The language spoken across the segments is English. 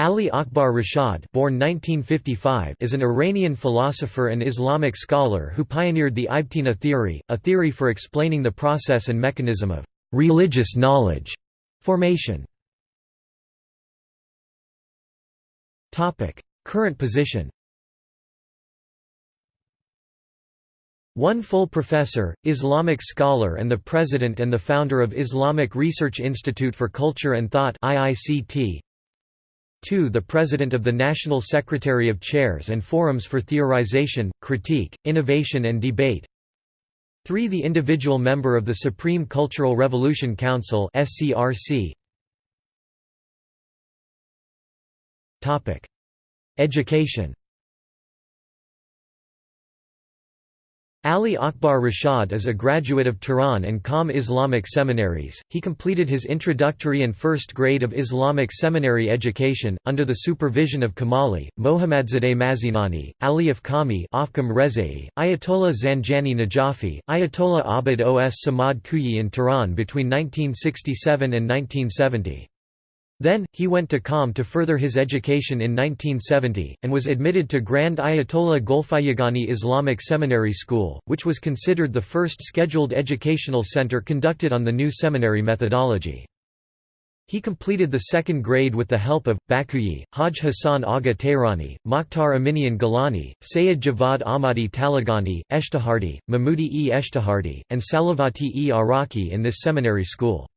Ali Akbar Rashad born 1955 is an Iranian philosopher and Islamic scholar who pioneered the Ibtina theory, a theory for explaining the process and mechanism of «religious knowledge» formation. Current position One full professor, Islamic scholar and the president and the founder of Islamic Research Institute for Culture and Thought IICT 2 the President of the National Secretary of Chairs and Forums for Theorization, Critique, Innovation and Debate. 3 the individual member of the Supreme Cultural Revolution Council. Education Ali Akbar Rashad is a graduate of Tehran and Qom Islamic seminaries. He completed his introductory and first grade of Islamic seminary education, under the supervision of Kamali, Mohammadzadeh Mazinani, Ali Afkham Rezai, Ayatollah Zanjani Najafi, Ayatollah Abid Os Samad Kuyi in Tehran between 1967 and 1970. Then, he went to Qom to further his education in 1970, and was admitted to Grand Ayatollah Golpayegani Islamic Seminary School, which was considered the first scheduled educational center conducted on the new seminary methodology. He completed the second grade with the help of, Bakuyi, Haj Hassan Agha Tehrani, Mokhtar Aminian Gilani, Sayyid Javad Ahmadi Talagani, Eshtahardi, Mahmudi e Eshtahardi, and Salavati e Araki in this seminary school.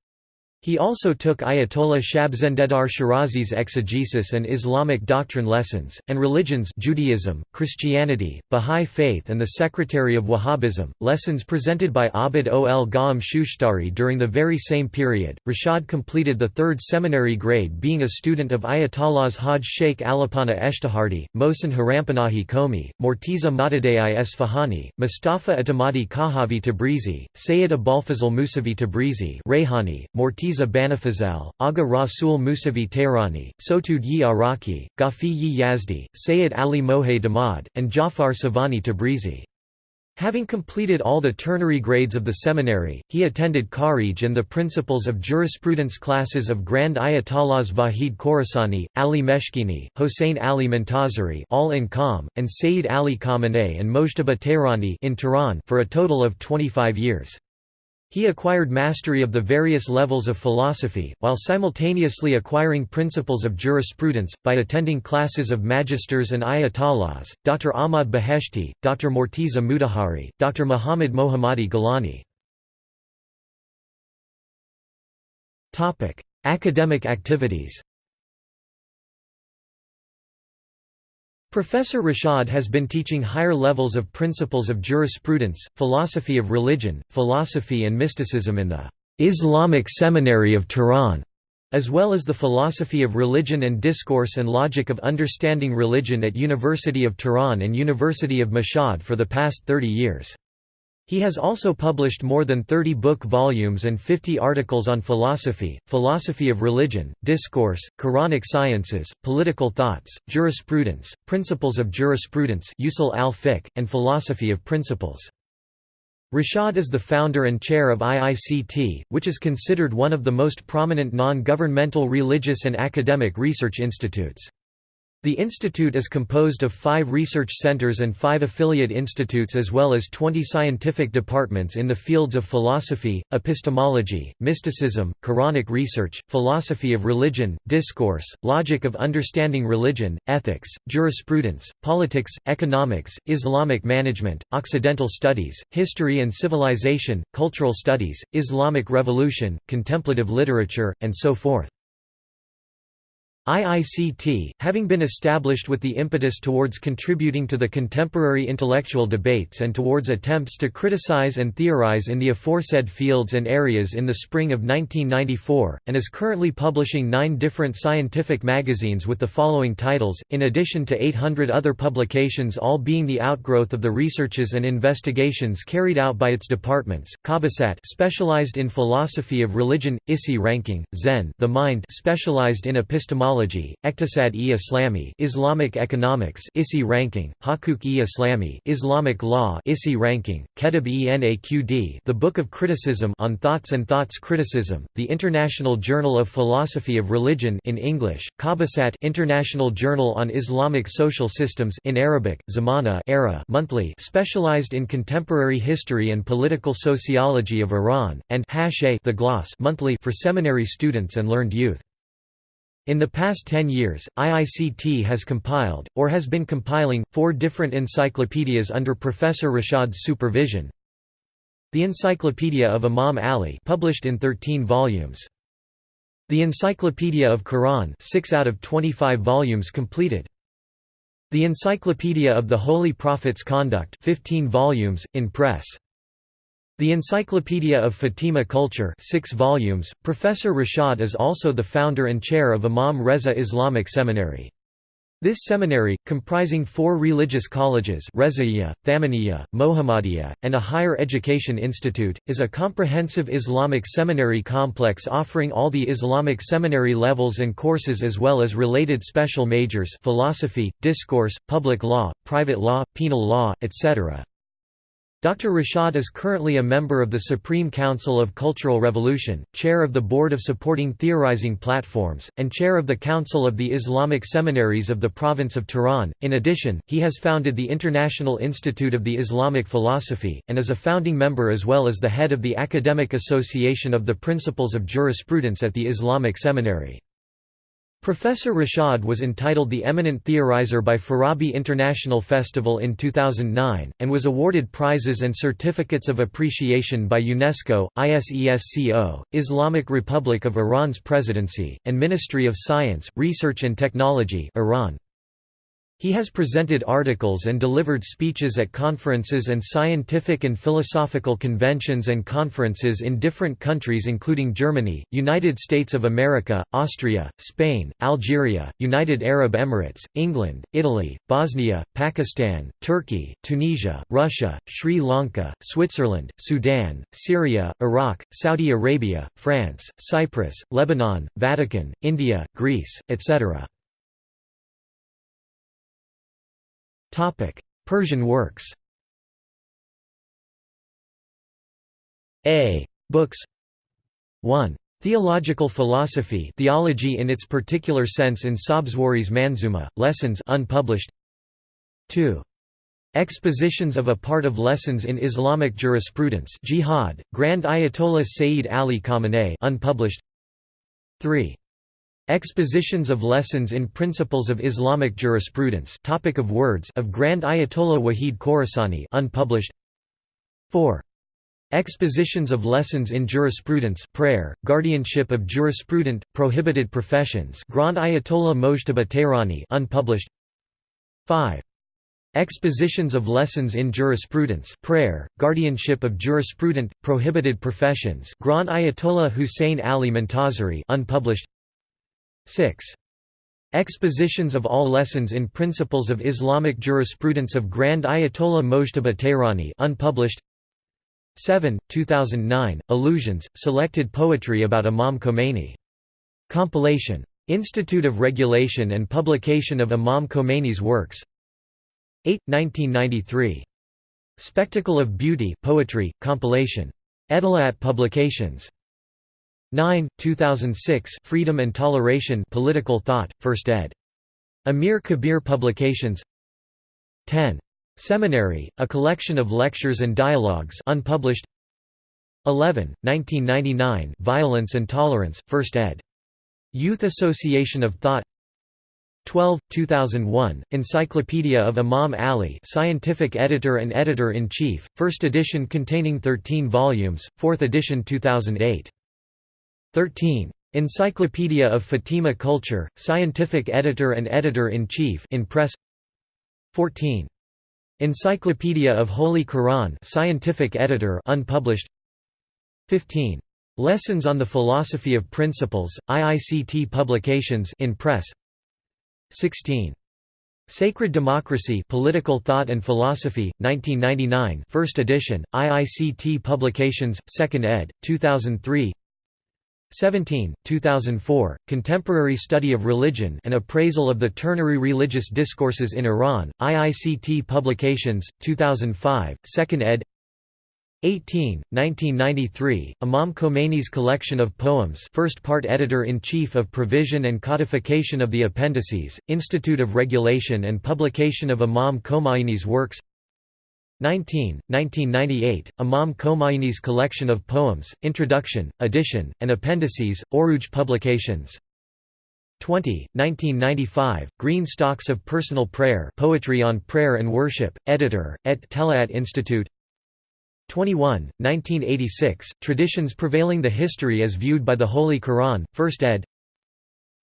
He also took Ayatollah Shabzendedar Shirazi's exegesis and Islamic doctrine lessons, and religions Judaism, Christianity, Bahá'í Faith and the Secretary of Wahhabism, lessons presented by Abd ol Ghaam Shushtari during the very same period. Rashad completed the third seminary grade being a student of Ayatollahs Haj Sheikh Alipana Eshtahardi, Mohsen Harampanahi Komi, Morteza Mohtadei Esfahani, Mustafa Atamadi Kahavi Tabrizi, Sayyid Abolfazl Musavi Tabrizi Rayhani, Morteza Mirza Banafazal, Agha Rasul Musavi Tehrani, Sotud yi Araki, Ghafi yi Yazdi, Sayyid Ali Mohe Damad, and Jafar Savani Tabrizi. Having completed all the ternary grades of the seminary, he attended Kharij and the Principles of Jurisprudence classes of Grand Ayatollahs Vahid Khorasani, Ali Meshkini, Hossein Ali Montazeri all in Qom, and Sayyid Ali Khamenei and Mojtaba Tehrani in Tehran for a total of 25 years. He acquired mastery of the various levels of philosophy, while simultaneously acquiring principles of jurisprudence, by attending classes of magisters and ayatollahs, Dr. Ahmad Beheshti, Dr. Morteza Mutahari, Dr. Muhammad Mohammadi Gilani. Academic activities Professor Rashad has been teaching higher levels of principles of jurisprudence, philosophy of religion, philosophy and mysticism in the Islamic Seminary of Tehran, as well as the philosophy of religion and discourse and logic of understanding religion at University of Tehran and University of Mashhad for the past 30 years. He has also published more than 30 book volumes and 50 articles on philosophy, philosophy of religion, discourse, Quranic sciences, political thoughts, jurisprudence, principles of jurisprudence usul al and philosophy of principles. Rashad is the founder and chair of IICT, which is considered one of the most prominent non-governmental religious and academic research institutes. The institute is composed of five research centers and five affiliate institutes as well as 20 scientific departments in the fields of philosophy, epistemology, mysticism, Quranic research, philosophy of religion, discourse, logic of understanding religion, ethics, jurisprudence, politics, economics, Islamic management, Occidental studies, history and civilization, cultural studies, Islamic revolution, contemplative literature, and so forth. IICT, having been established with the impetus towards contributing to the contemporary intellectual debates and towards attempts to criticize and theorize in the aforesaid fields and areas in the spring of 1994, and is currently publishing nine different scientific magazines with the following titles, in addition to 800 other publications all being the outgrowth of the researches and investigations carried out by its departments, Qabasat specialized in philosophy of religion, Isi ranking, Zehn the mind specialized in epistemology Sociology, Eqtisad-e Islami Islamic Economics ISI ranking, Hakuk-e-Islami Islamic Law ISI ranking, Kitab-e Naqd The Book of Criticism on Thoughts and Thoughts Criticism, the International Journal of Philosophy of Religion in English, Qabasat International Journal on Islamic Social Systems in Arabic, Zamana Era monthly specialized in contemporary history and political sociology of Iran, and Hashay the Gloss monthly for seminary students and learned youth. In the past 10 years, IICT has compiled, or has been compiling, four different encyclopedias under Professor Rashad's supervision. The Encyclopedia of Imam Ali published in 13 volumes. The Encyclopedia of Quran 6 out of 25 volumes completed. The Encyclopedia of the Holy Prophet's Conduct 15 volumes, in press. The Encyclopedia of Fatima Culture 6 volumes. Professor Rashad is also the founder and chair of Imam Reza Islamic Seminary. This seminary, comprising four religious colleges Rezaiya, Thamaniya, Mohammadiya, and a higher education institute, is a comprehensive Islamic seminary complex offering all the Islamic seminary levels and courses as well as related special majors philosophy, discourse, public law, private law, penal law, etc. Dr. Rashad is currently a member of the Supreme Council of Cultural Revolution, chair of the Board of Supporting Theorizing Platforms, and chair of the Council of the Islamic Seminaries of the Province of Tehran. In addition, he has founded the International Institute of the Islamic Philosophy, and is a founding member as well as the head of the Academic Association of the Principles of Jurisprudence at the Islamic Seminary. Professor Rashad was entitled the Eminent Theorizer by Farabi International Festival in 2009, and was awarded prizes and certificates of appreciation by UNESCO, ISESCO, Islamic Republic of Iran's Presidency, and Ministry of Science, Research and Technology Iran. He has presented articles and delivered speeches at conferences and scientific and philosophical conventions and conferences in different countries including Germany, United States of America, Austria, Spain, Algeria, United Arab Emirates, England, Italy, Bosnia, Pakistan, Turkey, Tunisia, Russia, Sri Lanka, Switzerland, Sudan, Syria, Iraq, Saudi Arabia, France, Cyprus, Lebanon, Vatican, India, Greece, etc. Persian works A. Books 1. Theological philosophy theology in its particular sense in Sabzwari's Manzuma, Lessons unpublished 2. Expositions of a part of Lessons in Islamic Jurisprudence Jihad, Grand Ayatollah Sayyid Ali Khamenei unpublished 3. Expositions of Lessons in Principles of Islamic Jurisprudence Topic of Words of Grand Ayatollah Wahid Khorasani unpublished 4. Expositions of Lessons in Jurisprudence Prayer, Guardianship of Jurisprudent, Prohibited Professions Grand Ayatollah Mojtaba Tehrani unpublished 5. Expositions of Lessons in Jurisprudence Prayer, Guardianship of Jurisprudent, Prohibited Professions Grand Ayatollah Hussein Ali Montazeri unpublished 6. Expositions of all lessons in Principles of Islamic Jurisprudence of Grand Ayatollah Mojtaba Tehrani unpublished 7. 2009, Allusions, Selected Poetry about Imam Khomeini. Compilation. Institute of Regulation and Publication of Imam Khomeini's Works 8. 1993. Spectacle of Beauty Poetry, compilation. Edelat Publications 9, 2006 Freedom and Toleration Political Thought, 1st ed. Amir Kabir Publications 10. Seminary, a collection of lectures and dialogues unpublished 11, 1999 Violence and Tolerance, 1st ed. Youth Association of Thought 12, 2001, Encyclopedia of Imam Ali Scientific Editor and Editor-in-Chief, first edition containing 13 volumes, 4th edition 2008 13. Encyclopedia of Fatima Culture, Scientific Editor and Editor-in-Chief in Press 14. Encyclopedia of Holy Quran Scientific Editor unpublished 15. Lessons on the Philosophy of Principles, IICT Publications in Press 16. Sacred Democracy Political Thought and Philosophy, 1999 first edition, IICT Publications, 2nd ed., 2003 17, 2004, Contemporary Study of Religion An Appraisal of the Ternary Religious Discourses in Iran, IICT Publications, 2005, 2nd ed. 18, 1993, Imam Khomeini's collection of poems first part Editor-in-Chief of Provision and Codification of the Appendices, Institute of Regulation and Publication of Imam Khomeini's works 19, 1998, Imam Khomeini's collection of poems, Introduction, Edition, and Appendices, Oruj Publications. 20, 1995, Green Stocks of Personal Prayer Poetry on Prayer and Worship, Editor, et Telaat Institute. 21, 1986, Traditions Prevailing the History as Viewed by the Holy Quran, 1st ed.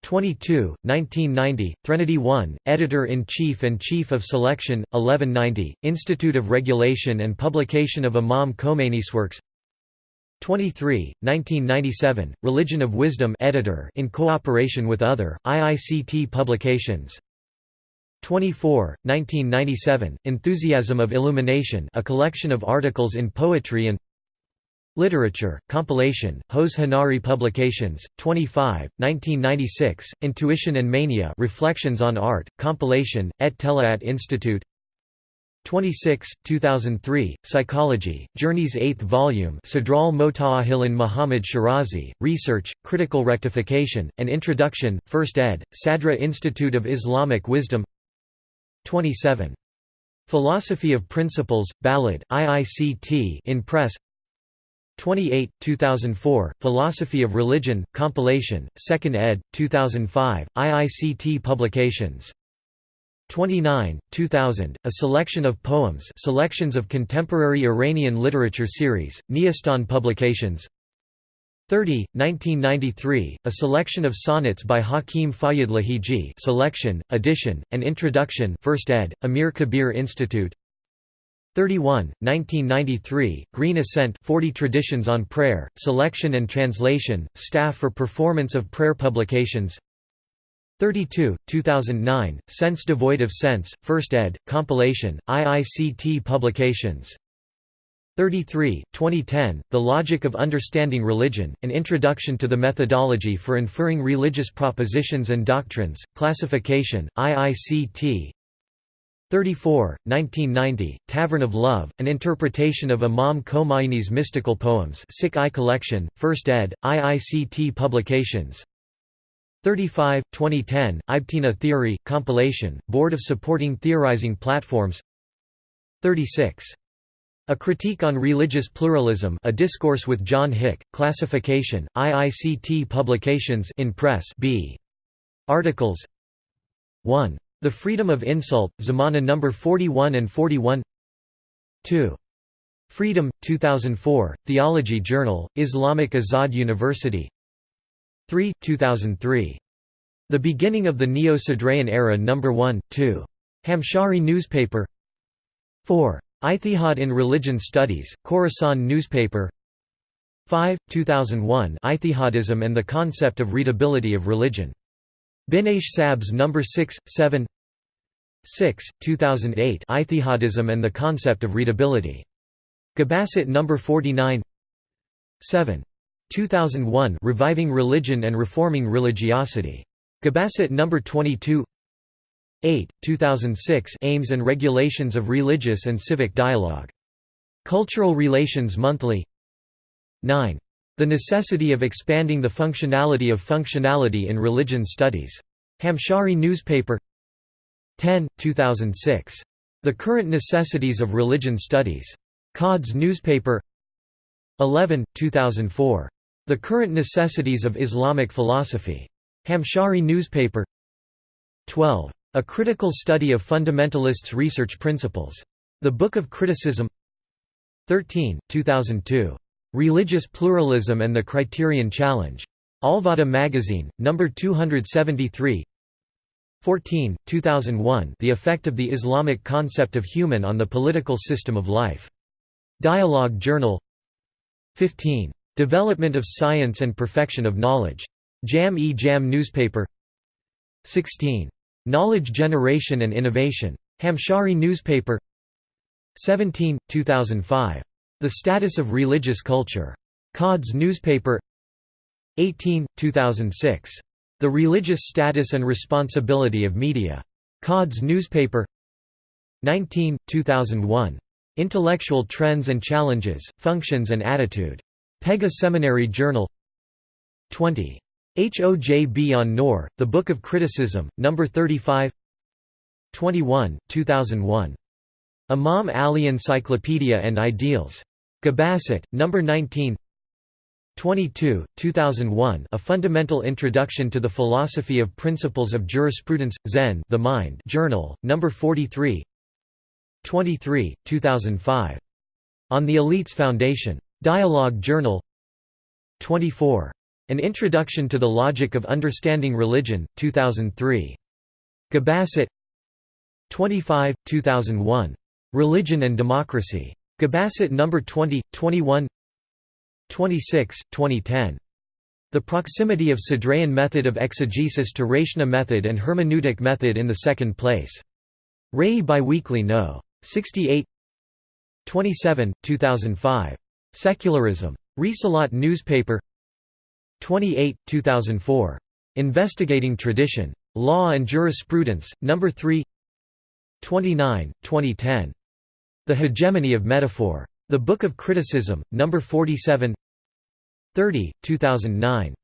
22, 1990, Threnody 1, Editor-in-Chief and Chief of Selection, 1190, Institute of Regulation and Publication of Imam Khomeini's works. 23, 1997, Religion of Wisdom editor in cooperation with other, IICT publications. 24, 1997, Enthusiasm of Illumination a collection of articles in poetry and Literature, compilation, Hose Hanari Publications, 25, 1996, Intuition and Mania Reflections on Art, compilation, Et Telaat Institute 26, 2003, Psychology, Journeys 8th volume Sadral Motaahilan Muhammad Shirazi, Research, Critical Rectification, and Introduction, 1st ed., Sadra Institute of Islamic Wisdom 27. Philosophy of Principles, Ballad, IICT in Press 28, 2004, Philosophy of Religion, compilation, 2nd ed., 2005, IICT Publications. 29, 2000, A Selection of Poems Selections of Contemporary Iranian Literature Series, Neastan Publications 30, 1993, A Selection of Sonnets by Hakim Fayyaz Lahiji Selection, Edition, and Introduction 1st ed., Amir Kabir Institute 31, 1993, Green Ascent 40 Traditions on Prayer, Selection and Translation, Staff for Performance of Prayer Publications 32, 2009, Sense Devoid of Sense, 1st ed., compilation, IICT Publications 33, 2010, The Logic of Understanding Religion, An Introduction to the Methodology for Inferring Religious Propositions and Doctrines, Classification, IICT 34, 1990, Tavern of Love, An Interpretation of Imam Khomeini's Mystical Poems Sikh I Collection, 1st ed., IICT Publications 35, 2010, Ibtina Theory, Compilation, Board of Supporting Theorizing Platforms 36. A Critique on Religious Pluralism A Discourse with John Hick, Classification, IICT Publications in Press B. Articles 1. The Freedom of Insult, Zamana No. 41 and 41 2. Freedom, 2004, Theology Journal, Islamic Azad University 3, 2003. The Beginning of the Neo-Sadrayan Era No. 1, 2. Hamshahri Newspaper 4. Ijtihad in Religion Studies, Khorasan Newspaper 5, 2001 Ijtihadism and the Concept of Readability of Religion Binaish Sabs No. 6, 7 6, 2008 Ijtihadism and the Concept of Readability. Qabasat No. 49 7. 2001 Reviving Religion and Reforming Religiosity. Qabasat No. 22 8, 2006 Aims and Regulations of Religious and Civic Dialogue. Cultural Relations Monthly 9. The necessity of expanding the functionality of functionality in religion studies. Hamshahri newspaper 10, 2006. The Current Necessities of Religion Studies. Quds newspaper 11, 2004. The Current Necessities of Islamic Philosophy. Hamshahri newspaper 12. A Critical Study of Fundamentalists' Research Principles. The Book of Criticism 13, 2002. Religious Pluralism and the Criterion Challenge. Alvada Magazine, No. 273 14, 2001 The Effect of the Islamic Concept of Human on the Political System of Life. Dialogue Journal 15. Development of Science and Perfection of Knowledge. Jam-e-Jam newspaper 16. Knowledge Generation and Innovation. Hamshahri newspaper 17, 2005. The Status of Religious Culture. Quds newspaper 18, 2006. The Religious Status and Responsibility of Media. Quds newspaper 19, 2001. Intellectual Trends and Challenges, Functions and Attitude. Pega Seminary Journal 20. HOJB on Noor, The Book of Criticism, No. 35 21, 2001. Imam Ali Encyclopedia and Ideals. Qabasat, number 19 22, 2001 A Fundamental Introduction to the Philosophy of Principles of Jurisprudence, Zehn The Mind Journal, No. 43 23, 2005. On the Elites Foundation. Dialogue Journal 24. An Introduction to the Logic of Understanding Religion, 2003. Qabasat 25, 2001. Religion and Democracy. Qabasat No. 20, 21 26, 2010. The proximity of Sadrayan method of exegesis to Rashna method and hermeneutic method in the second place. Ray Biweekly No. 68 27, 2005. Secularism. Risalat newspaper 28, 2004. Investigating Tradition. Law and Jurisprudence, No. 3 29, 2010. The Hegemony of Metaphor. The Book of Criticism, No. 47 30, 2009.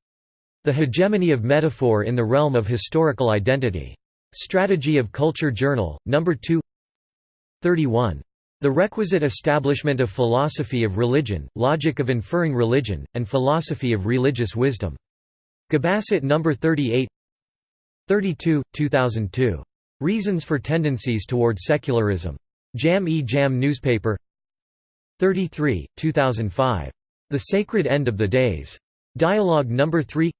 The Hegemony of Metaphor in the Realm of Historical Identity. Strategy of Culture Journal, No. 2 31. The requisite establishment of philosophy of religion, logic of inferring religion, and philosophy of religious wisdom. Qabasat No. 38 32, 2002. Reasons for Tendencies toward Secularism. Jam-e-Jam newspaper 33, 2005. The Sacred End of the Days. Dialogue No. 3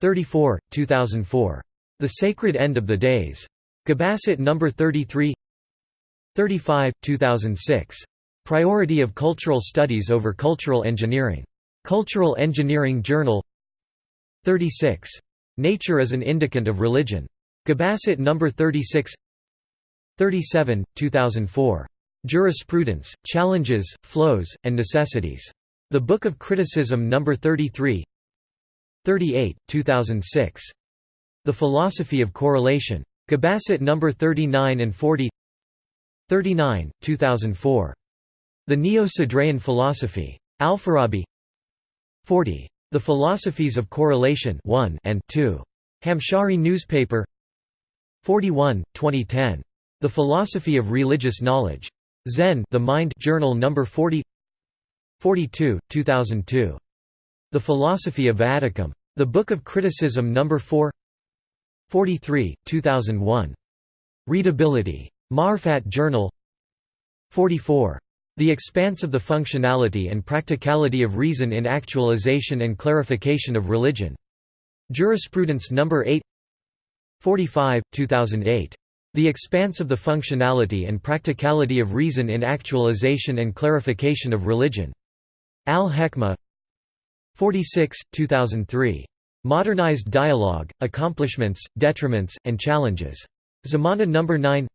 34, 2004. The Sacred End of the Days. Qabasat No. 33 35, 2006. Priority of Cultural Studies over Cultural Engineering. Cultural Engineering Journal 36. Nature as an Indicant of Religion. Qabasat No. 36 37, 2004. Jurisprudence, Challenges, Flows, and Necessities. The Book of Criticism No. 33 38, 2006. The Philosophy of Correlation. Qabasat No. 39 and 40 39, 2004. The Neo-Sadrayan Philosophy. Al-Farabi 40. The Philosophies of Correlation 1 and 2. Hamshahri newspaper 41, 2010. The Philosophy of Religious Knowledge. Zehn The Mind Journal No. 40 42, 2002. The Philosophy of Vaticum. The Book of Criticism No. 4 43, 2001. Readability. Marfat Journal 44. The Expanse of the Functionality and Practicality of Reason in Actualization and Clarification of Religion. Jurisprudence No. 8 45, 2008. The Expanse of the Functionality and Practicality of Reason in Actualization and Clarification of Religion. Al-Hekma 46, 2003. Modernized Dialogue, Accomplishments, Detriments, and Challenges. Zamana No. 9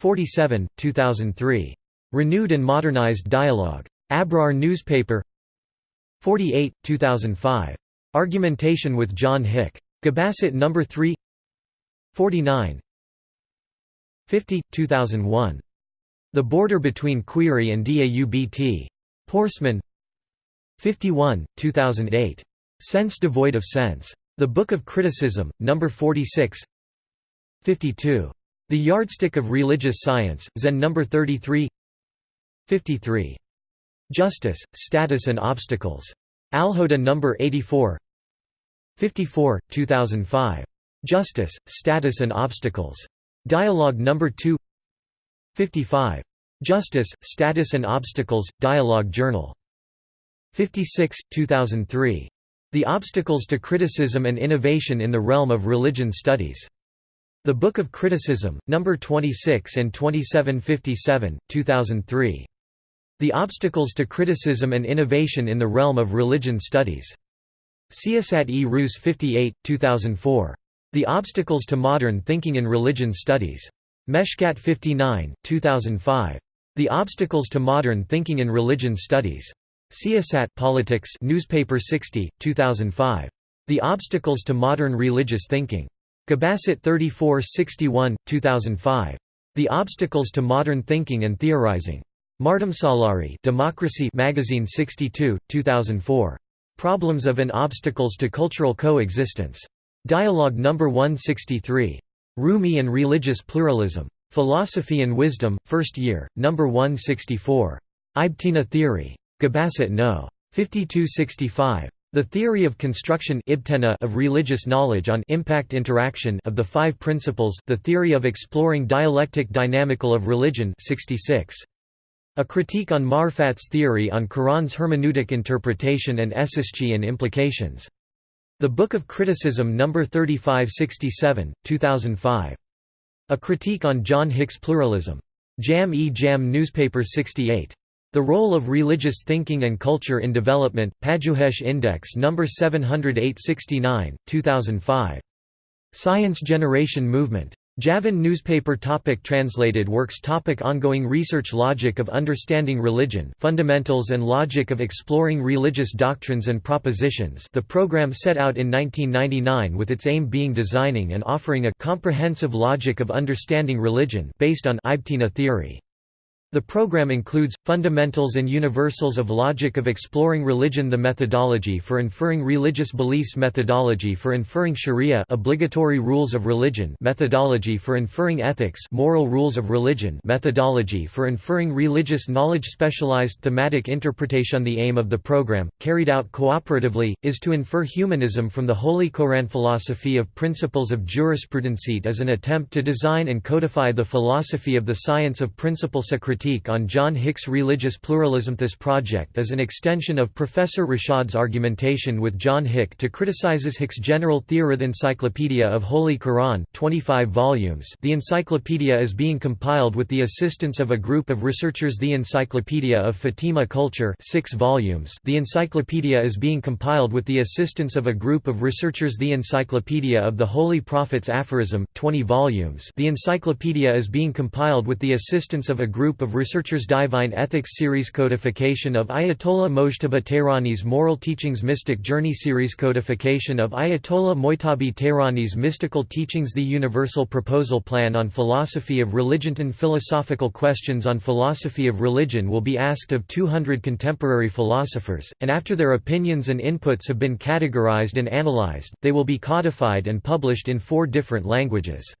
47, 2003. Renewed and Modernized Dialogue. Abrar newspaper 48, 2005. Argumentation with John Hick. Qabasat No. 3 49 50, 2001. The Border Between Query and Daubt. Porsman 51, 2008. Sense Devoid of Sense. The Book of Criticism, No. 46 52. The Yardstick of Religious Science, Zehn No. 33 53. Justice, Status and Obstacles. Alhoda No. 84 54, 2005. Justice, Status and Obstacles. Dialogue No. 2 55. Justice, Status and Obstacles, Dialogue Journal. 56, 2003. The Obstacles to Criticism and Innovation in the Realm of Religion Studies. The Book of Criticism, No. 26 and 2757, 2003. The Obstacles to Criticism and Innovation in the Realm of Religion Studies. Siyasat e Rus 58, 2004. The Obstacles to Modern Thinking in Religion Studies. Meshkat 59, 2005. The Obstacles to Modern Thinking in Religion Studies. Siyasat Politics Newspaper 60, 2005. The Obstacles to Modern Religious Thinking. Qabasat 34 61, 2005. The Obstacles to Modern Thinking and Theorizing. Mardamsalari Democracy Magazine 62, 2004. Problems of and Obstacles to Cultural Coexistence. Dialogue No. 163. Rumi and Religious Pluralism. Philosophy and Wisdom, First Year, No. 164. Ibtina Theory. Qabasat No. 5265. The Theory of Construction of Religious Knowledge on Impact Interaction of the Five Principles The Theory of Exploring Dialectic Dynamical of Religion 66. A Critique on Marfat's Theory on Quran's Hermeneutic Interpretation and Essischi and Implications. The Book of Criticism No. 3567, 2005. A Critique on John Hick's Pluralism. Jam-e-Jam Newspaper 68. The Role of Religious Thinking and Culture in Development, Pajoohesh Index No. 708-69, 2005. Science Generation Movement. Javan newspaper topic Translated works topic Ongoing research Logic of understanding religion Fundamentals and logic of exploring religious doctrines and propositions The program set out in 1999 with its aim being designing and offering a comprehensive logic of understanding religion based on Ibtina theory. The program includes, Fundamentals and Universals of Logic of Exploring Religion The Methodology for Inferring Religious Beliefs Methodology for Inferring Sharia Obligatory Rules of Religion Methodology for Inferring Ethics Moral Rules of Religion Methodology for Inferring Religious Knowledge Specialized Thematic Interpretation. The aim of the program, carried out cooperatively, is to infer humanism from the Holy Koran philosophy of principles of jurisprudenceit as an attempt to design and codify the philosophy of the science of principle critique on John Hick's religious pluralism. This project is an extension of Professor Rashad's argumentation with John Hick to criticizes Hick's general Theorith Encyclopedia of Holy Quran 25 volumes. The encyclopedia is being compiled with the assistance of a group of researchers. The Encyclopedia of Fatima Culture 6 volumes. The encyclopedia is being compiled with the assistance of a group of researchers. The Encyclopedia of the Holy Prophets Aphorism 20 volumes. The encyclopedia is being compiled with the assistance of a group of of researchers Divine Ethics Series Codification of Ayatollah Mojtaba Tehrani's Moral Teachings Mystic Journey Series Codification of Ayatollah Mojtaba Tehrani's Mystical Teachings The Universal Proposal Plan on Philosophy of Religion and Philosophical questions on philosophy of religion will be asked of 200 contemporary philosophers, and after their opinions and inputs have been categorized and analyzed, they will be codified and published in four different languages.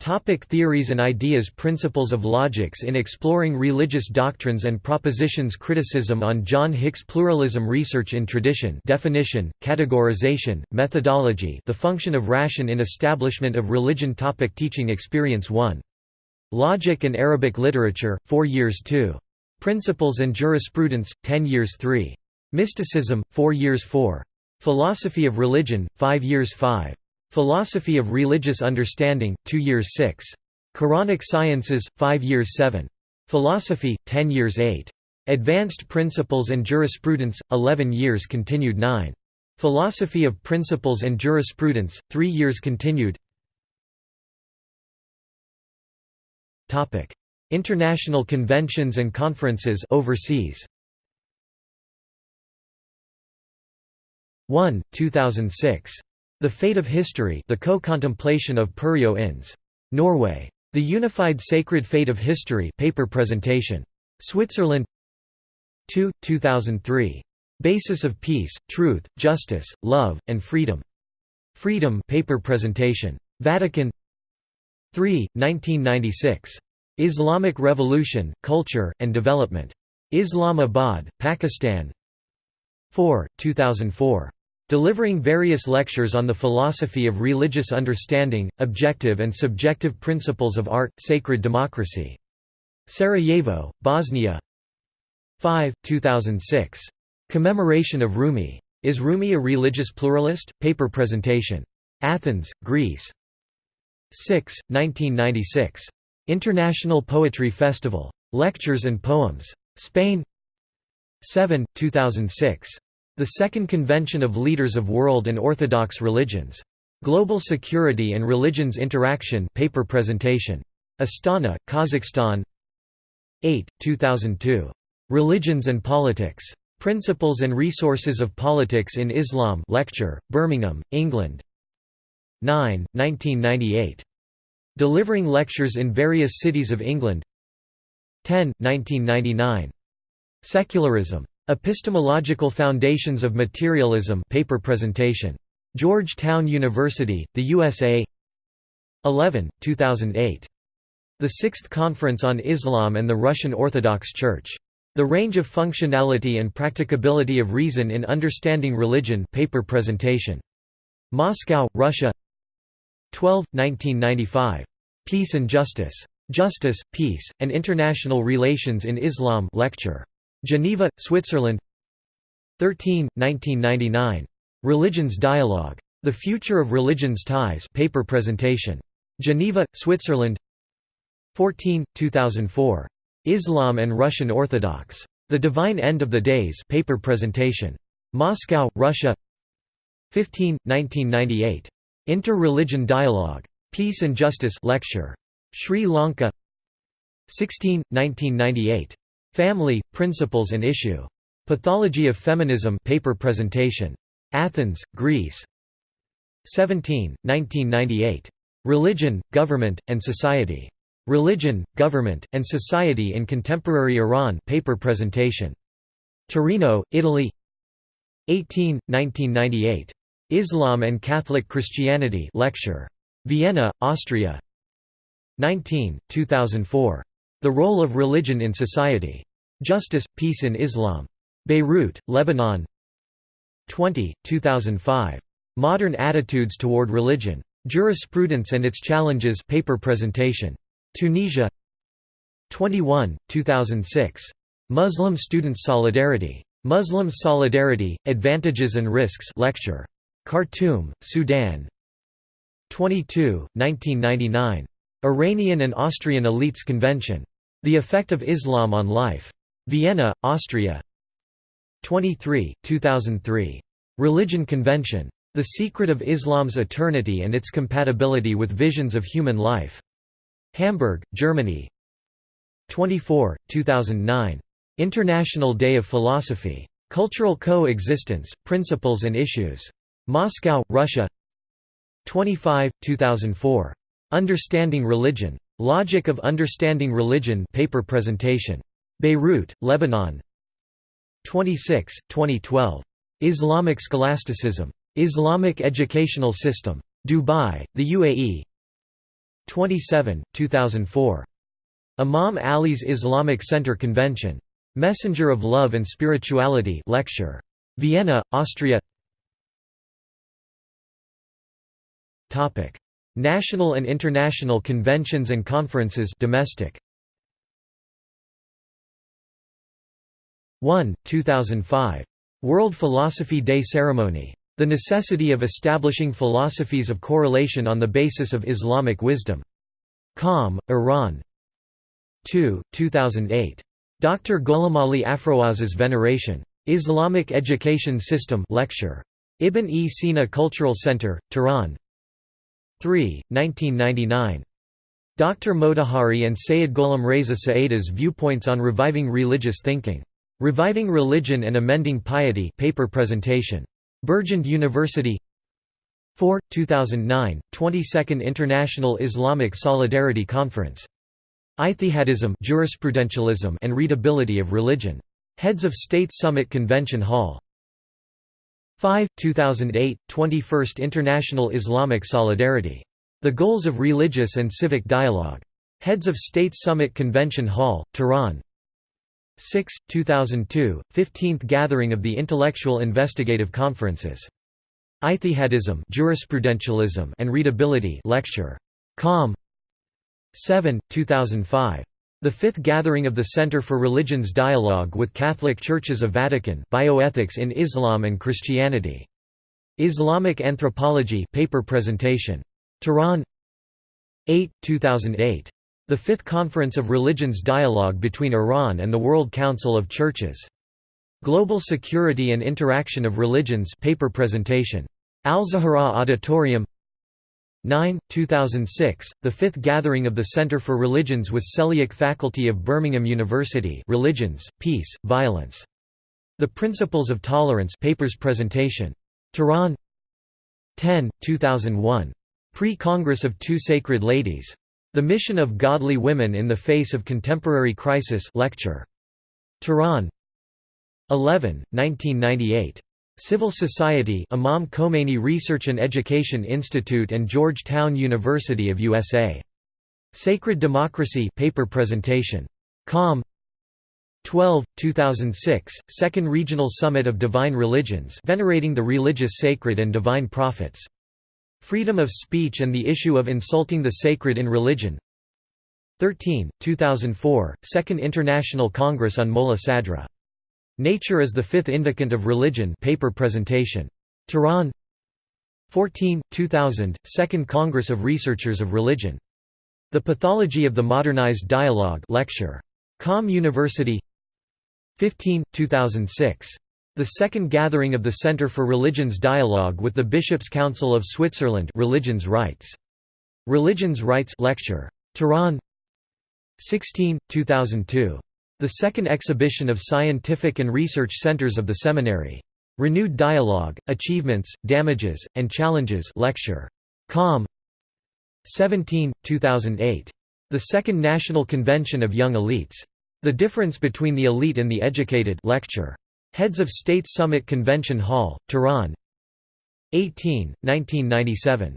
Topic theories and ideas Principles of logics in exploring religious doctrines and propositions Criticism on John Hick's pluralism Research in tradition definition, categorization, methodology the function of ration in establishment of religion topic Teaching experience 1. Logic and Arabic literature, 4 years 2. Principles and jurisprudence, 10 years 3. Mysticism, 4 years 4. Philosophy of religion, 5 years 5. Philosophy of Religious Understanding, 2 years 6. Quranic Sciences, 5 years 7. Philosophy, 10 years 8. Advanced Principles and Jurisprudence, 11 years continued 9. Philosophy of Principles and Jurisprudence, 3 years continued International conventions and conferences overseas 1, 2006 the Fate of History The Co-Contemplation of Inns. Norway. The Unified Sacred Fate of History paper presentation. Switzerland 2, 2003. Basis of Peace, Truth, Justice, Love, and Freedom. Freedom paper presentation. Vatican 3, 1996. Islamic Revolution, Culture, and Development. Islamabad, Pakistan 4, 2004. Delivering various lectures on the philosophy of religious understanding, objective and subjective principles of art, sacred democracy. Sarajevo, Bosnia 5, 2006. Commemoration of Rumi. Is Rumi a religious pluralist? Paper presentation. Athens, Greece. 6, 1996. International Poetry Festival. Lectures and Poems. Spain 7, 2006. The Second Convention of Leaders of World and Orthodox Religions. Global Security and Religions Interaction paper presentation. Astana, Kazakhstan 8, 2002. Religions and Politics. Principles and Resources of Politics in Islam lecture, Birmingham, England 9, 1998. Delivering lectures in various cities of England 10, 1999. Secularism. Epistemological Foundations of Materialism paper presentation. Georgetown University, the USA 11, 2008. The Sixth Conference on Islam and the Russian Orthodox Church. The Range of Functionality and Practicability of Reason in Understanding Religion paper presentation. Moscow, Russia 12, 1995. Peace and Justice. Justice, Peace, and International Relations in Islam lecture. Geneva, Switzerland 13, 1999. Religions Dialogue. The Future of Religions Ties paper presentation. Geneva, Switzerland 14, 2004. Islam and Russian Orthodox. The Divine End of the Days paper presentation. Moscow, Russia 15, 1998. Inter-Religion Dialogue. Peace and Justice lecture. Sri Lanka 16, 1998. Family, Principles and Issue. Pathology of Feminism paper presentation. Athens, Greece 17, 1998. Religion, Government, and Society. Religion, Government, and Society in Contemporary Iran paper presentation. Torino, Italy 18, 1998. Islam and Catholic Christianity lecture. Vienna, Austria 19, 2004. The Role of Religion in Society. Justice, Peace in Islam. Beirut, Lebanon 20, 2005. Modern Attitudes Toward Religion. Jurisprudence and Its Challenges paper presentation. Tunisia 21, 2006. Muslim Students Solidarity. Muslim Solidarity, Advantages and Risks lecture. Khartoum, Sudan 22, 1999. Iranian and Austrian Elites Convention. The Effect of Islam on Life. Vienna, Austria 23, 2003. Religion Convention. The Secret of Islam's Eternity and Its Compatibility with Visions of Human Life. Hamburg, Germany 24, 2009. International Day of Philosophy. Cultural Co-Existence, Principles and Issues. Moscow, Russia 25, 2004. Understanding Religion. Logic of Understanding Religion paper presentation. Beirut, Lebanon 26, 2012. Islamic Scholasticism. Islamic Educational System. Dubai, the UAE 27, 2004. Imam Ali's Islamic Center Convention. Messenger of Love and Spirituality lecture. Vienna, Austria National and international conventions and conferences domestic 1, 2005. World Philosophy Day Ceremony. The necessity of establishing philosophies of correlation on the basis of Islamic wisdom. Qom, Iran 2, 2008. Dr. Gholamali Afroaz's Veneration. Islamic Education System lecture. Ibn e Sina Cultural Center, Tehran 3, 1999. Dr. Motahari and Sayyid Gholam Reza Saeda's Viewpoints on Reviving Religious Thinking. Reviving Religion and Amending Piety paper presentation. Burgund University 4, 2009, 22nd International Islamic Solidarity Conference. Ijtihadism jurisprudentialism and Readability of Religion. Heads of State Summit Convention Hall 5, 2008, 21st International Islamic Solidarity. The Goals of Religious and Civic Dialogue. Heads of State Summit Convention Hall, Tehran 6, 2002, 15th Gathering of the Intellectual Investigative Conferences. Ijtihadism jurisprudentialism and Readability lecture. Qom 7, 2005. The fifth gathering of the Center for Religions Dialogue with Catholic Churches of Vatican Bioethics in Islam and Christianity. Islamic Anthropology paper presentation. Tehran 8, 2008. The Fifth Conference of Religions Dialogue between Iran and the World Council of Churches. Global Security and Interaction of Religions paper presentation. Al-Zahra Auditorium 9, 2006, the fifth gathering of the Center for Religions with Selly Oak Faculty of Birmingham University Religions, Peace, Violence. The Principles of Tolerance papers presentation. Tehran 10, 2001. Pre-Congress of Two Sacred Ladies. The Mission of Godly Women in the Face of Contemporary Crisis lecture. Tehran 11, 1998. Civil Society Imam Khomeini Research and Education Institute and Georgetown University of USA. Sacred Democracy paper presentation. Qom 12, 2006, Second Regional Summit of Divine Religions venerating the religious sacred and divine prophets. Freedom of speech and the issue of insulting the sacred in religion 13, 2004, Second International Congress on Mola Sadra. Nature as the Fifth Indicant of Religion paper presentation. Tehran 14, 2000, Second Congress of Researchers of Religion. The Pathology of the Modernized Dialogue lecture. Qom University 15, 2006. The second gathering of the Center for Religions Dialogue with the Bishops' Council of Switzerland Religions Rights. Religions Rights lecture. Tehran 16, 2002. The second exhibition of scientific and research centers of the seminary. Renewed Dialogue, Achievements, Damages, and Challenges lecture. Qom 17, 2008. The Second National Convention of Young Elites. The Difference Between the Elite and the Educated lecture. Heads of State Summit Convention Hall, Tehran 18, 1997.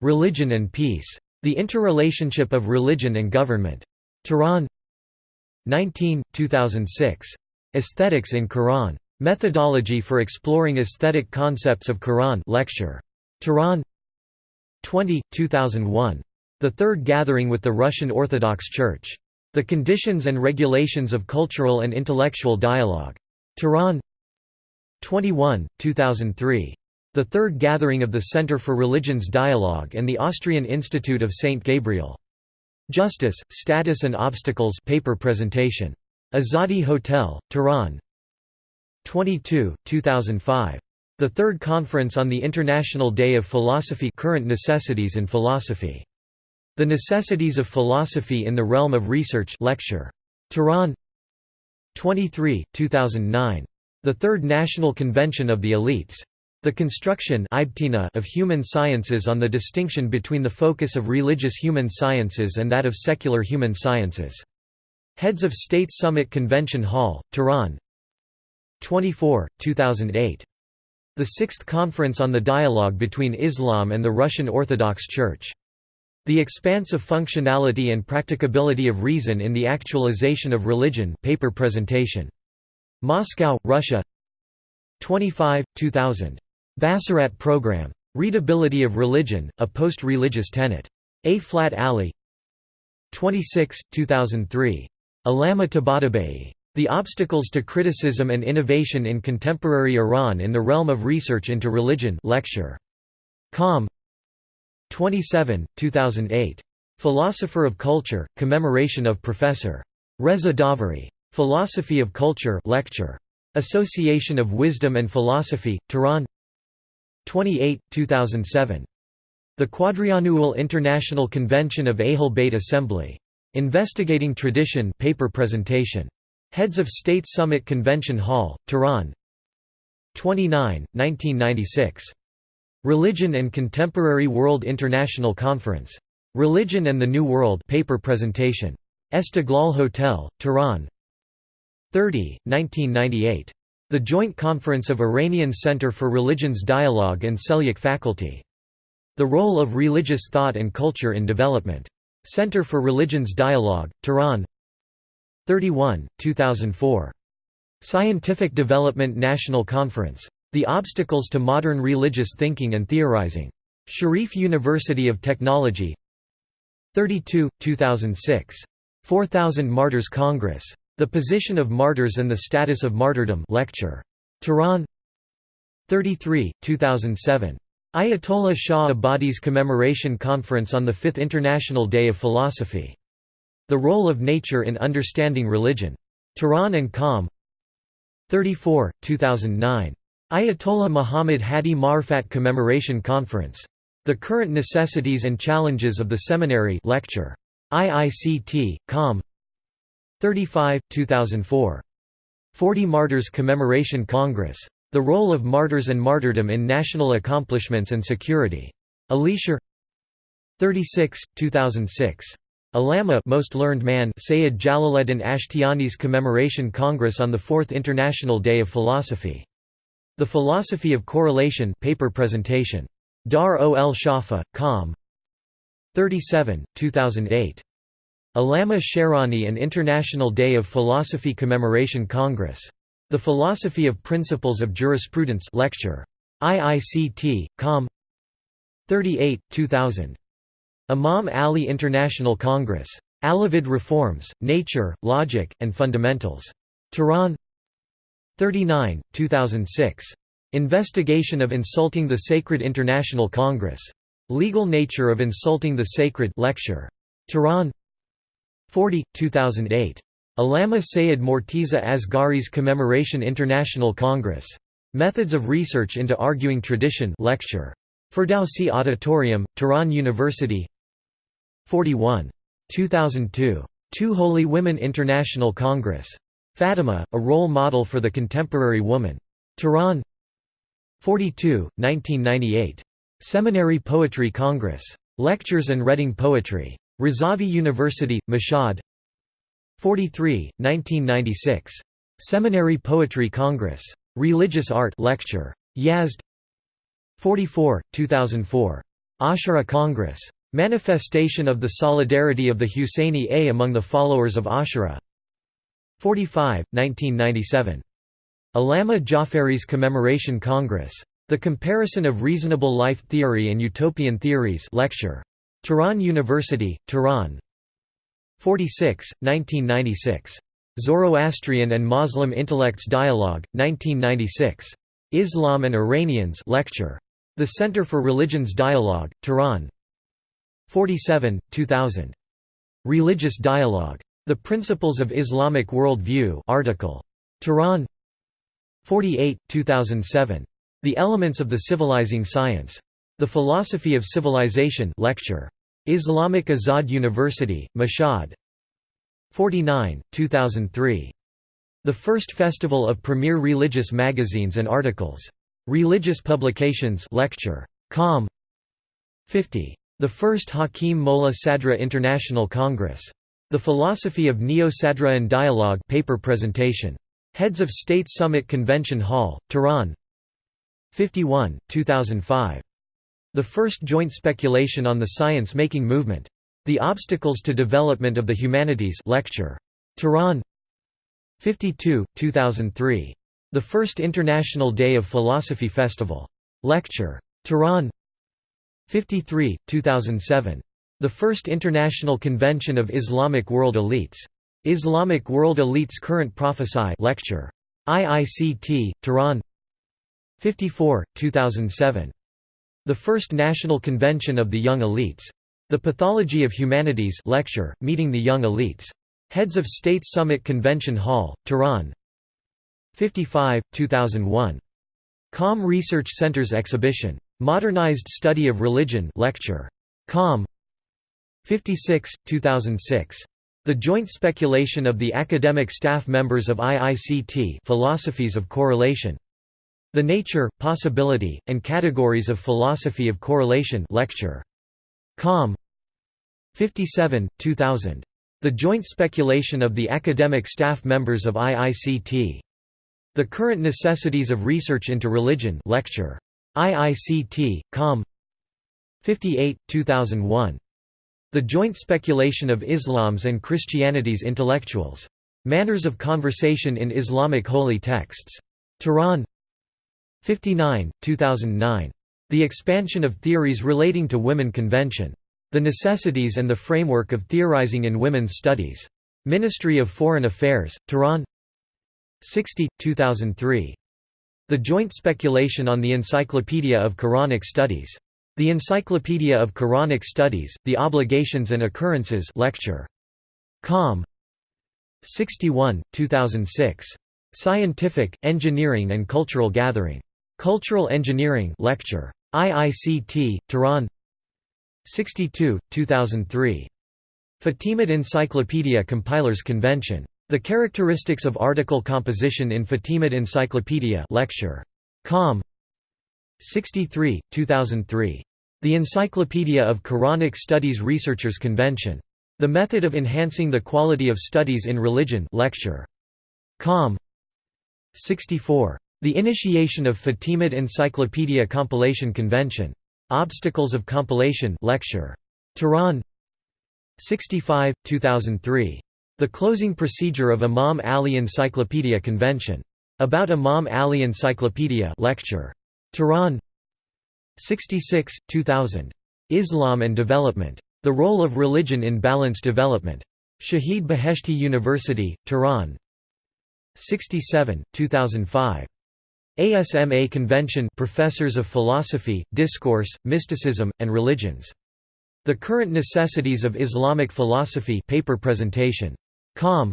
Religion and Peace. The Interrelationship of Religion and Government. Tehran 19, 2006. Aesthetics in Quran. Methodology for Exploring Aesthetic Concepts of Quran lecture. Tehran 20, 2001. The Third Gathering with the Russian Orthodox Church. The Conditions and Regulations of Cultural and Intellectual Dialogue. Tehran 21, 2003. The Third Gathering of the Center for Religions Dialogue and the Austrian Institute of St. Gabriel. Justice, Status and Obstacles paper presentation. Azadi Hotel, Tehran 22, 2005. The Third Conference on the International Day of Philosophy Current Necessities in Philosophy. The Necessities of Philosophy in the Realm of Research lecture. Tehran 23, 2009. The Third National Convention of the Elites. The construction of human sciences on the distinction between the focus of religious human sciences and that of secular human sciences. Heads of State Summit Convention Hall, Tehran 24, 2008. The Sixth Conference on the Dialogue between Islam and the Russian Orthodox Church. The Expansive Functionality and Practicability of Reason in the Actualization of Religion paper presentation. Moscow, Russia 25, 2000. Basirat Program. Readability of Religion, a Post-Religious Tenet. A. Flat Alley 26, 2003. Alama Tabatabai. The Obstacles to Criticism and Innovation in Contemporary Iran in the Realm of Research into Religion lecture. Qom 27, 2008. Philosopher of Culture, Commemoration of Professor. Reza Davari. Philosophy of Culture lecture. Association of Wisdom and Philosophy, Tehran 28, 2007. The Quadriannual International Convention of Ahl Bayt Assembly. Investigating Tradition paper presentation. Heads of State Summit Convention Hall, Tehran 29, 1996. Religion and Contemporary World International Conference. Religion and the New World paper presentation. Esteghlal Hotel, Tehran 30, 1998. The Joint Conference of Iranian Center for Religions Dialogue and Seljuk Faculty. The Role of Religious Thought and Culture in Development. Center for Religions Dialogue, Tehran 31, 2004. Scientific Development National Conference. The Obstacles to Modern Religious Thinking and Theorizing. Sharif University of Technology 32, 2006. 4000 Martyrs Congress. The Position of Martyrs and the Status of Martyrdom lecture. Tehran 33, 2007. Ayatollah Shah Abadi's Commemoration Conference on the Fifth International Day of Philosophy. The Role of Nature in Understanding Religion. Tehran and Qom 34, 2009. Ayatollah Muhammad Hadi Marfat Commemoration Conference. The Current Necessities and Challenges of the Seminary lecture. IICT, Qom 35, 2004. 40 Martyrs Commemoration Congress. The Role of Martyrs and Martyrdom in National Accomplishments and Security. Alisher 36, 2006. Allama Most Learned Man Sayyid Jalaleddin Ashtiani's Commemoration Congress on the Fourth International Day of Philosophy. The Philosophy of Correlation paper presentation. Dar ol Shafa, Qom. 37, 2008. Alama Sherani and International Day of Philosophy Commemoration Congress. The Philosophy of Principles of Jurisprudence lecture. IICT, Qom. 38, 2000. Imam Ali International Congress. Alavid Reforms, Nature, Logic, and Fundamentals. Tehran 39, 2006. Investigation of Insulting the Sacred International Congress. Legal Nature of Insulting the Sacred lecture. Tehran 40, 2008. Alama Sayyid Mortiza Asghari's Commemoration International Congress. Methods of Research into Arguing Tradition lecture. Ferdowsi Auditorium, Tehran University 41. 2002. Two Holy Women International Congress. Fatima, a role model for the contemporary woman. Tehran 42, 1998. Seminary Poetry Congress. Lectures and Reading Poetry. Razavi University, Mashhad 43, 1996. Seminary Poetry Congress. Religious Art lecture. Yazd 44, 2004. Ashura Congress. Manifestation of the solidarity of the Husseini A among the followers of Ashura 45, 1997. Allama Jafari's Commemoration Congress. The Comparison of Reasonable Life Theory and Utopian Theories lecture. Tehran University, Tehran 46, 1996. Zoroastrian and Muslim Intellects Dialogue, 1996. Islam and Iranians lecture. The Center for Religions Dialogue, Tehran 47, 2000. Religious Dialogue. The Principles of Islamic Worldview, article. Tehran 48, 2007. The Elements of the Civilizing Science. The Philosophy of Civilization lecture. Islamic Azad University, Mashhad 49, 2003. The first festival of premier religious magazines and articles. Religious Publications lecture. Qom 50. The first Hakim Molla Sadra International Congress. The Philosophy of Neo-Sadra'an Dialogue paper presentation. Heads of State Summit Convention Hall, Tehran 51, 2005. The first joint speculation on the science-making movement. The Obstacles to Development of the Humanities lecture. Tehran 52, 2003. The first International Day of Philosophy Festival. Lecture. Tehran 53, 2007. The First International Convention of Islamic World Elites. Islamic World Elites Current Prophesy lecture. IICT, Tehran 54, 2007. The First National Convention of the Young Elites. The Pathology of Humanities lecture, Meeting the Young Elites. Heads of State Summit Convention Hall, Tehran 55, 2001. Qom Research Center's exhibition. Modernized Study of Religion lecture. Qom 56, 2006. The Joint Speculation of the Academic Staff Members of IICT Philosophies of Correlation. The Nature, Possibility, and Categories of Philosophy of Correlation lecture. Qom 57, 2000. The Joint Speculation of the Academic Staff Members of IICT. The Current Necessities of Research into Religion lecture. IICT, Qom 58, 2001. The Joint Speculation of Islam's and Christianity's Intellectuals. Manners of Conversation in Islamic Holy Texts. Tehran 59, 2009. The Expansion of Theories Relating to Women Convention. The Necessities and the Framework of Theorizing in Women's Studies. Ministry of Foreign Affairs, Tehran 60, 2003. The Joint Speculation on the Encyclopedia of Quranic Studies. The Encyclopedia of Quranic Studies, The Obligations and Occurrences lecture. Qom. 61, 2006. Scientific, Engineering and Cultural Gathering. Cultural Engineering lecture. IICT, Tehran 62, 2003. Fatimid Encyclopedia Compilers Convention. The Characteristics of Article Composition in Fatimid Encyclopedia lecture. Qom. 63, 2003. The Encyclopedia of Quranic Studies Researchers Convention. The Method of Enhancing the Quality of Studies in Religion lecture. Qom. 64. The Initiation of Fatimid Encyclopedia Compilation Convention. Obstacles of Compilation lecture. Tehran 65, 2003. The Closing Procedure of Imam Ali Encyclopedia Convention. About Imam Ali Encyclopedia lecture. Tehran 66, 2000. Islam and Development. The Role of Religion in Balanced Development. Shahid Beheshti University, Tehran 67, 2005. ASMA Convention Professors of Philosophy, Discourse, Mysticism, and Religions. The Current Necessities of Islamic Philosophy paper presentation. Qom.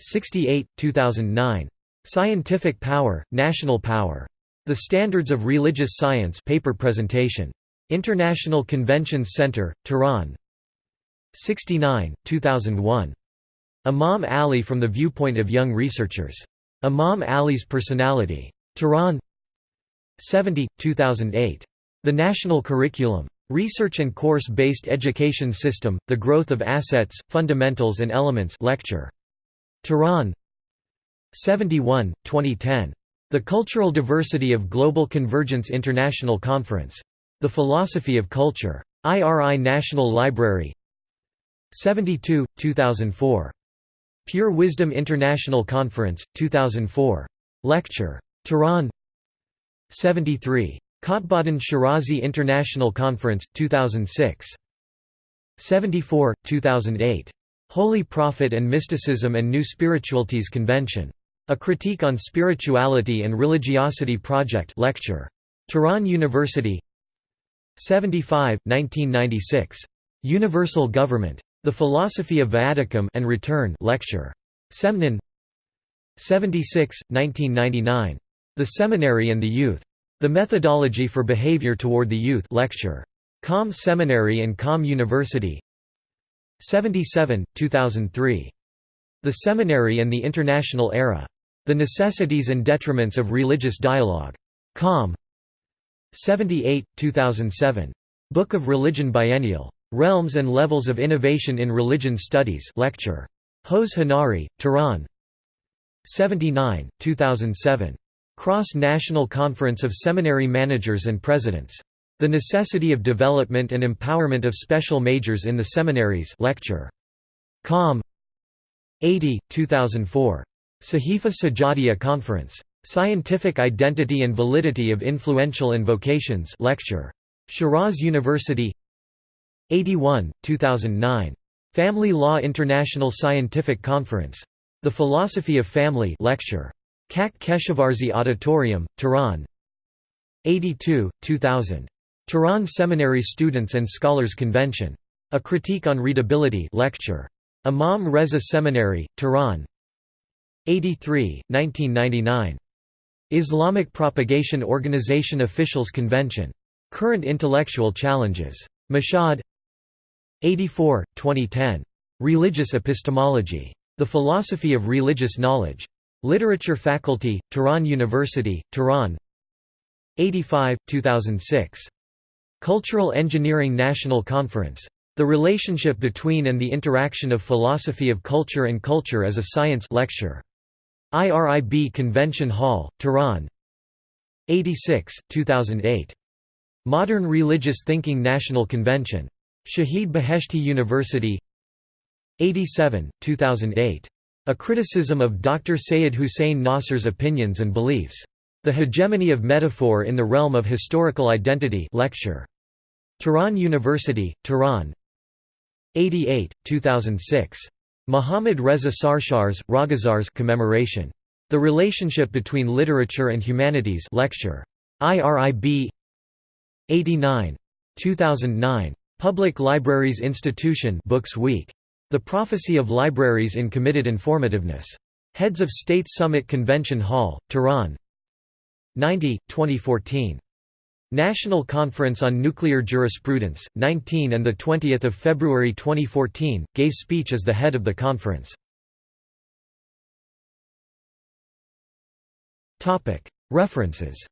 68, 2009. Scientific Power, National Power. The Standards of Religious Science paper presentation. International Conventions Center, Tehran 69, 2001. Imam Ali from the Viewpoint of Young Researchers. Imam Ali's Personality. Tehran 70, 2008. The National Curriculum. Research and Course-Based Education System, The Growth of Assets, Fundamentals and Elements lecture. Tehran 71, 2010. The Cultural Diversity of Global Convergence International Conference. The Philosophy of Culture. IRI National Library 72, 2004. Pure Wisdom International Conference, 2004. Lecture. Tehran 73. Kotbadan Shirazi International Conference, 2006. 74, 2008. Holy Prophet and Mysticism and New Spiritualities Convention. A Critique on Spirituality and Religiosity Project lecture. Tehran University 75, 1996. Universal Government. The Philosophy of Viaticum and Return lecture. Semnan 76, 1999. The Seminary and the Youth. The Methodology for Behavior Toward the Youth lecture. Qom Seminary and Qom University 77, 2003. The Seminary and the International Era. The Necessities and Detriments of Religious Dialogue. Qom. 78, 2007. Book of Religion Biennial. Realms and Levels of Innovation in Religion Studies lecture. Hoz Hanari, Tehran 79, 2007. Cross-National Conference of Seminary Managers and Presidents. The Necessity of Development and Empowerment of Special Majors in the Seminaries lecture. Qom. 80, 2004. Sahifa Sajadiya Conference. Scientific Identity and Validity of Influential Invocations lecture. Shiraz University 81, 2009. Family Law International Scientific Conference. The Philosophy of Family lecture. Kak Keshavarzi Auditorium, Tehran 82, 2000. Tehran Seminary Students and Scholars Convention. A Critique on Readability lecture. Imam Reza Seminary, Tehran 83, 1999. Islamic Propagation Organization Officials Convention. Current Intellectual Challenges. Mashhad 84, 2010. Religious Epistemology. The Philosophy of Religious Knowledge. Literature Faculty, Tehran University, Tehran 85, 2006. Cultural Engineering National Conference. The Relationship Between and the Interaction of Philosophy of Culture and Culture as a Science lecture. IRIB Convention Hall, Tehran 86, 2008. Modern Religious Thinking National Convention. Shahid Beheshti University 87, 2008. A criticism of Dr. Sayed Hussein Nasr's opinions and beliefs. The Hegemony of Metaphor in the Realm of Historical Identity lecture. Tehran University, Tehran 88, 2006. Muhammad Reza Sarshar's, Ragazars commemoration. The Relationship Between Literature and Humanities lecture. IRIB 89. 2009. Public Libraries Institution Books Week. The Prophecy of Libraries in Committed Informativeness. Heads of State Summit Convention Hall, Tehran 90, 2014. National Conference on Nuclear Jurisprudence, 19 and 20 February 2014, gave speech as the head of the conference. References